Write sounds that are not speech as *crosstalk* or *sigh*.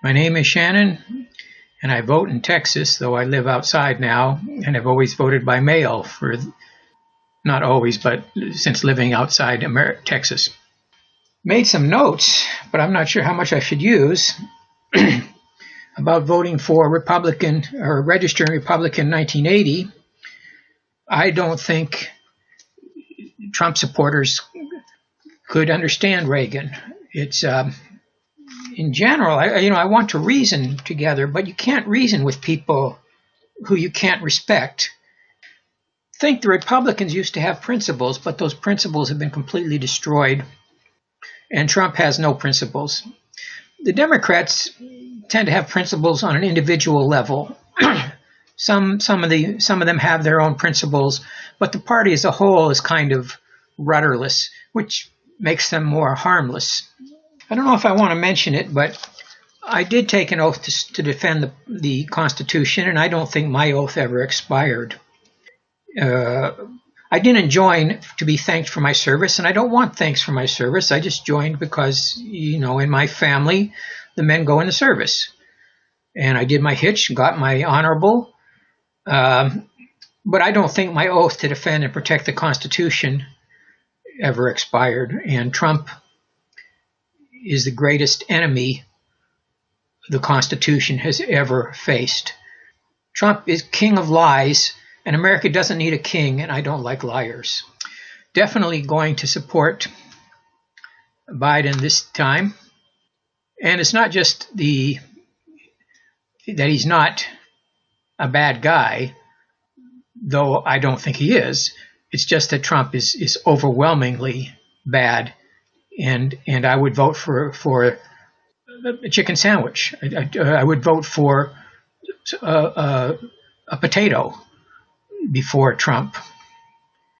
My name is Shannon, and I vote in Texas, though I live outside now, and have always voted by mail for, not always, but since living outside Amer- Texas. Made some notes, but I'm not sure how much I should use, *clears throat* about voting for Republican or registering Republican in 1980. I don't think Trump supporters could understand Reagan. It's um, in general, I, you know, I want to reason together, but you can't reason with people who you can't respect. Think the Republicans used to have principles, but those principles have been completely destroyed, and Trump has no principles. The Democrats tend to have principles on an individual level. *clears throat* some some of the some of them have their own principles, but the party as a whole is kind of rudderless, which makes them more harmless. I don't know if I want to mention it, but I did take an oath to, to defend the, the, Constitution, and I don't think my oath ever expired. Uh, I didn't join to be thanked for my service, and I don't want thanks for my service. I just joined because, you know, in my family, the men go into service. And I did my hitch, got my honorable. Um, but I don't think my oath to defend and protect the Constitution ever expired. And Trump is the greatest enemy the Constitution has ever faced. Trump is king of lies, and America doesn't need a king, and I don't like liars. Definitely going to support Biden this time. And it's not just the that he's not a bad guy, though I don't think he is. It's just that Trump is is overwhelmingly bad and and I would vote for for a chicken sandwich. I, I, I would vote for a, a, a potato before Trump.